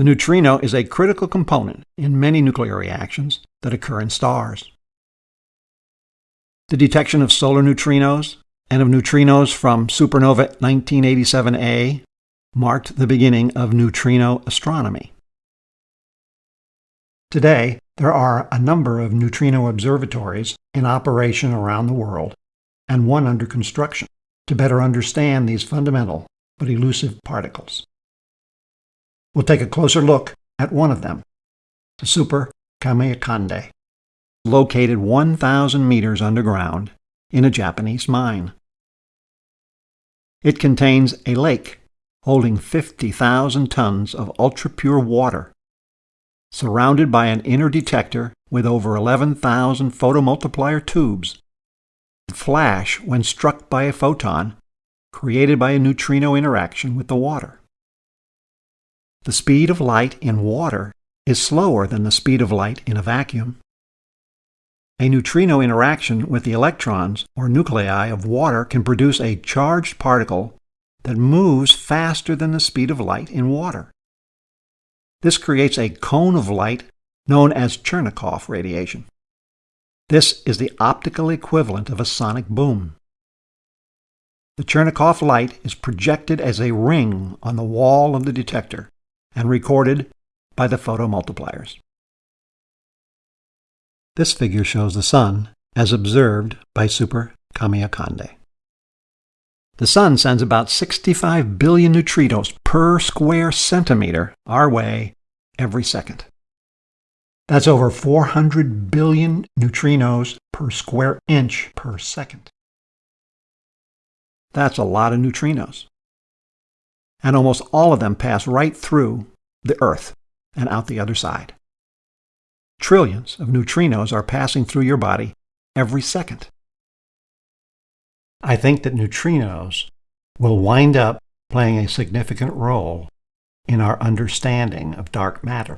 The neutrino is a critical component in many nuclear reactions that occur in stars. The detection of solar neutrinos and of neutrinos from supernova 1987A marked the beginning of neutrino astronomy. Today, there are a number of neutrino observatories in operation around the world and one under construction to better understand these fundamental but elusive particles. We'll take a closer look at one of them, the Super Kamiokande, located 1,000 meters underground in a Japanese mine. It contains a lake holding 50,000 tons of ultra-pure water, surrounded by an inner detector with over 11,000 photomultiplier tubes flash when struck by a photon created by a neutrino interaction with the water. The speed of light in water is slower than the speed of light in a vacuum. A neutrino interaction with the electrons or nuclei of water can produce a charged particle that moves faster than the speed of light in water. This creates a cone of light known as Cherenkov radiation. This is the optical equivalent of a sonic boom. The Cherenkov light is projected as a ring on the wall of the detector and recorded by the photomultipliers. This figure shows the Sun as observed by Super Kamiokande. The Sun sends about 65 billion neutrinos per square centimeter our way every second. That's over 400 billion neutrinos per square inch per second. That's a lot of neutrinos. And almost all of them pass right through the Earth and out the other side. Trillions of neutrinos are passing through your body every second. I think that neutrinos will wind up playing a significant role in our understanding of dark matter.